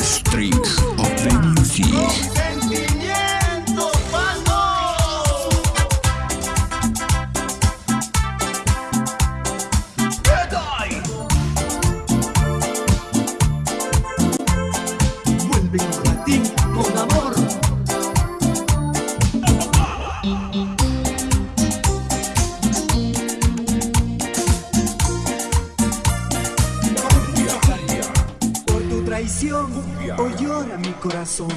Strings of the music. Traición, hoy llora mi corazón.